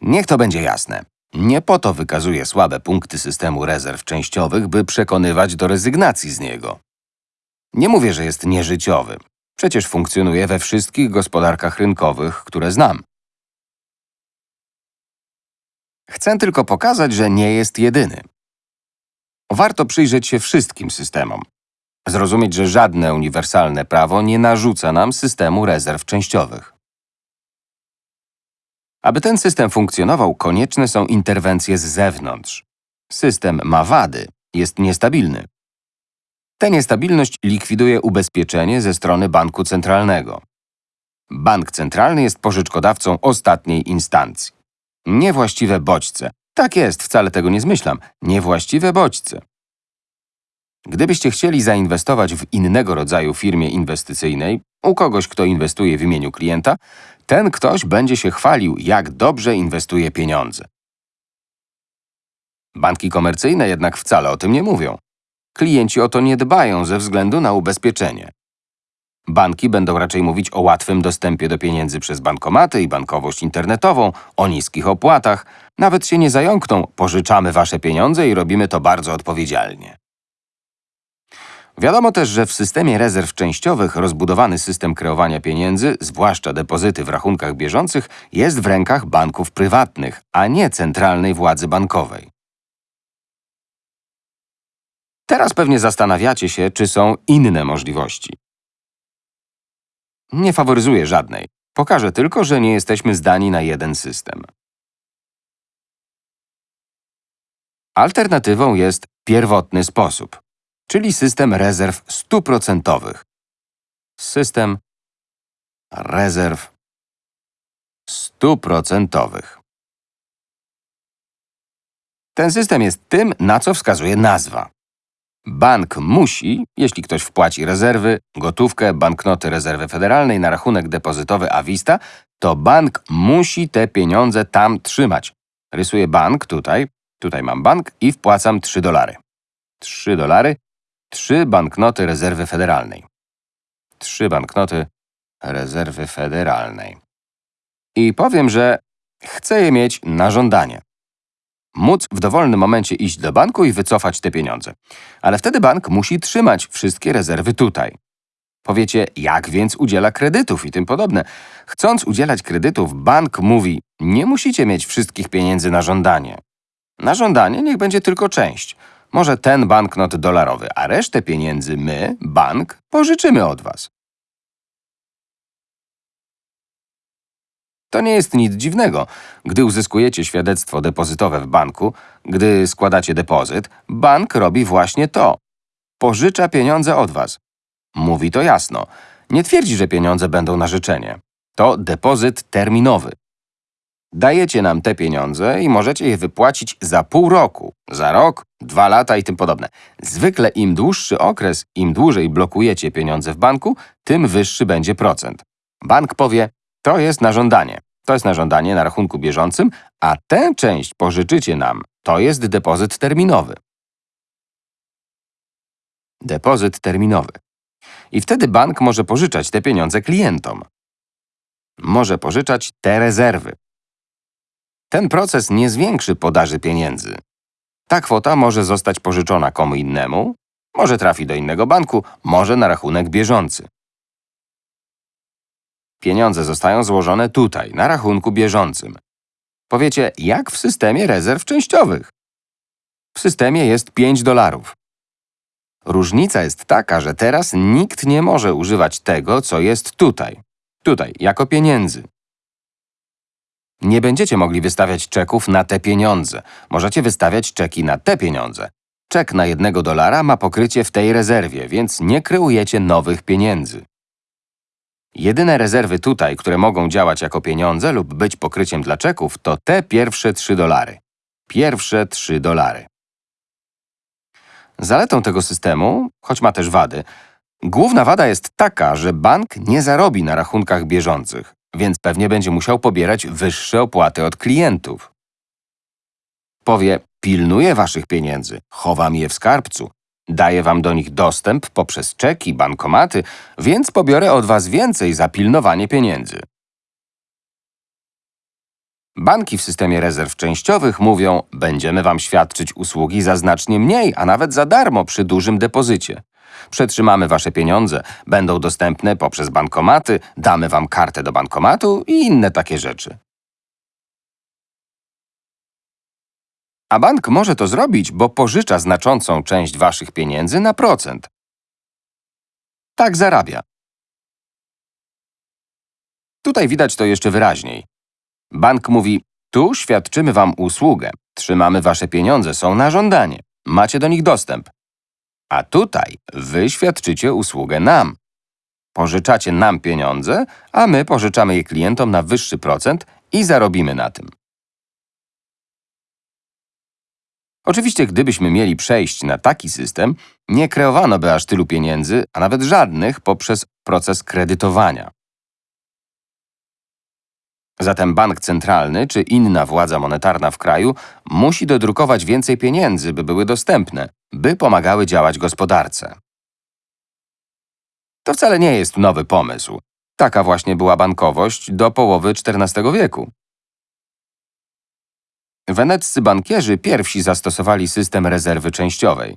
Niech to będzie jasne. Nie po to wykazuję słabe punkty systemu rezerw częściowych, by przekonywać do rezygnacji z niego. Nie mówię, że jest nieżyciowy. Przecież funkcjonuje we wszystkich gospodarkach rynkowych, które znam. Chcę tylko pokazać, że nie jest jedyny. Warto przyjrzeć się wszystkim systemom. Zrozumieć, że żadne uniwersalne prawo nie narzuca nam systemu rezerw częściowych. Aby ten system funkcjonował, konieczne są interwencje z zewnątrz. System ma wady, jest niestabilny. Tę niestabilność likwiduje ubezpieczenie ze strony banku centralnego. Bank centralny jest pożyczkodawcą ostatniej instancji. Niewłaściwe bodźce. Tak jest, wcale tego nie zmyślam. Niewłaściwe bodźce. Gdybyście chcieli zainwestować w innego rodzaju firmie inwestycyjnej, u kogoś, kto inwestuje w imieniu klienta, ten ktoś będzie się chwalił, jak dobrze inwestuje pieniądze. Banki komercyjne jednak wcale o tym nie mówią. Klienci o to nie dbają ze względu na ubezpieczenie. Banki będą raczej mówić o łatwym dostępie do pieniędzy przez bankomaty i bankowość internetową, o niskich opłatach. Nawet się nie zająkną, pożyczamy wasze pieniądze i robimy to bardzo odpowiedzialnie. Wiadomo też, że w systemie rezerw częściowych rozbudowany system kreowania pieniędzy, zwłaszcza depozyty w rachunkach bieżących, jest w rękach banków prywatnych, a nie centralnej władzy bankowej. Teraz pewnie zastanawiacie się, czy są inne możliwości. Nie faworyzuję żadnej. Pokażę tylko, że nie jesteśmy zdani na jeden system. Alternatywą jest pierwotny sposób, czyli system rezerw stuprocentowych. System rezerw stuprocentowych. Ten system jest tym, na co wskazuje nazwa. Bank musi, jeśli ktoś wpłaci rezerwy, gotówkę, banknoty rezerwy federalnej na rachunek depozytowy Avista, to bank musi te pieniądze tam trzymać. Rysuję bank tutaj, tutaj mam bank i wpłacam 3 dolary. 3 dolary, 3 banknoty rezerwy federalnej. 3 banknoty rezerwy federalnej. I powiem, że chcę je mieć na żądanie móc w dowolnym momencie iść do banku i wycofać te pieniądze. Ale wtedy bank musi trzymać wszystkie rezerwy tutaj. Powiecie, jak więc udziela kredytów i tym podobne. Chcąc udzielać kredytów, bank mówi, nie musicie mieć wszystkich pieniędzy na żądanie. Na żądanie niech będzie tylko część. Może ten banknot dolarowy, a resztę pieniędzy my, bank, pożyczymy od was. To nie jest nic dziwnego. Gdy uzyskujecie świadectwo depozytowe w banku, gdy składacie depozyt, bank robi właśnie to. Pożycza pieniądze od was. Mówi to jasno. Nie twierdzi, że pieniądze będą na życzenie. To depozyt terminowy. Dajecie nam te pieniądze i możecie je wypłacić za pół roku, za rok, dwa lata i tym podobne. Zwykle im dłuższy okres, im dłużej blokujecie pieniądze w banku, tym wyższy będzie procent. Bank powie, to jest na żądanie. To jest na żądanie na rachunku bieżącym, a tę część pożyczycie nam. To jest depozyt terminowy. Depozyt terminowy. I wtedy bank może pożyczać te pieniądze klientom. Może pożyczać te rezerwy. Ten proces nie zwiększy podaży pieniędzy. Ta kwota może zostać pożyczona komu innemu, może trafi do innego banku, może na rachunek bieżący. Pieniądze zostają złożone tutaj, na rachunku bieżącym. Powiecie, jak w systemie rezerw częściowych? W systemie jest 5 dolarów. Różnica jest taka, że teraz nikt nie może używać tego, co jest tutaj. Tutaj, jako pieniędzy. Nie będziecie mogli wystawiać czeków na te pieniądze. Możecie wystawiać czeki na te pieniądze. Czek na jednego dolara ma pokrycie w tej rezerwie, więc nie kreujecie nowych pieniędzy. Jedyne rezerwy tutaj, które mogą działać jako pieniądze lub być pokryciem dla czeków, to te pierwsze 3 dolary. Pierwsze 3 dolary. Zaletą tego systemu, choć ma też wady, główna wada jest taka, że bank nie zarobi na rachunkach bieżących, więc pewnie będzie musiał pobierać wyższe opłaty od klientów. Powie, pilnuję waszych pieniędzy, chowam je w skarbcu, Daję wam do nich dostęp poprzez czeki, bankomaty, więc pobiorę od was więcej za pilnowanie pieniędzy. Banki w systemie rezerw częściowych mówią: Będziemy Wam świadczyć usługi za znacznie mniej, a nawet za darmo przy dużym depozycie. Przetrzymamy Wasze pieniądze, będą dostępne poprzez bankomaty, damy Wam kartę do bankomatu i inne takie rzeczy. A bank może to zrobić, bo pożycza znaczącą część Waszych pieniędzy na procent. Tak zarabia. Tutaj widać to jeszcze wyraźniej. Bank mówi: Tu świadczymy Wam usługę, trzymamy Wasze pieniądze, są na żądanie, macie do nich dostęp. A tutaj Wy świadczycie usługę nam. Pożyczacie nam pieniądze, a my pożyczamy je klientom na wyższy procent i zarobimy na tym. Oczywiście, gdybyśmy mieli przejść na taki system, nie kreowano by aż tylu pieniędzy, a nawet żadnych poprzez proces kredytowania. Zatem bank centralny czy inna władza monetarna w kraju musi dodrukować więcej pieniędzy, by były dostępne, by pomagały działać gospodarce. To wcale nie jest nowy pomysł. Taka właśnie była bankowość do połowy XIV wieku. Weneccy bankierzy pierwsi zastosowali system rezerwy częściowej.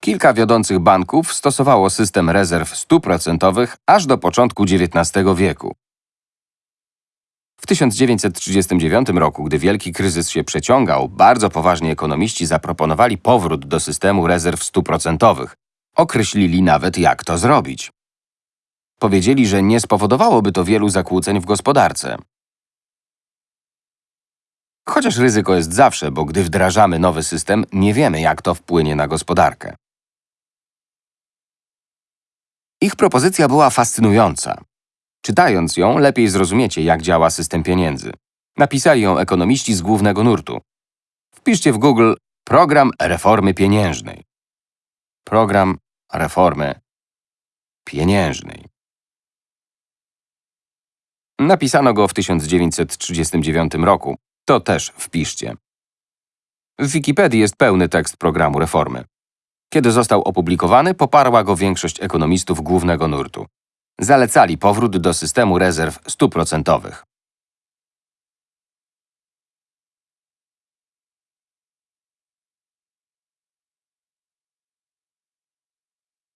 Kilka wiodących banków stosowało system rezerw stuprocentowych aż do początku XIX wieku. W 1939 roku, gdy wielki kryzys się przeciągał, bardzo poważni ekonomiści zaproponowali powrót do systemu rezerw stuprocentowych. Określili nawet, jak to zrobić. Powiedzieli, że nie spowodowałoby to wielu zakłóceń w gospodarce. Chociaż ryzyko jest zawsze, bo gdy wdrażamy nowy system, nie wiemy, jak to wpłynie na gospodarkę. Ich propozycja była fascynująca. Czytając ją, lepiej zrozumiecie, jak działa system pieniędzy. Napisali ją ekonomiści z głównego nurtu. Wpiszcie w Google Program Reformy Pieniężnej. Program Reformy Pieniężnej. Napisano go w 1939 roku. To też wpiszcie. W Wikipedii jest pełny tekst programu reformy. Kiedy został opublikowany, poparła go większość ekonomistów głównego nurtu. Zalecali powrót do systemu rezerw stuprocentowych.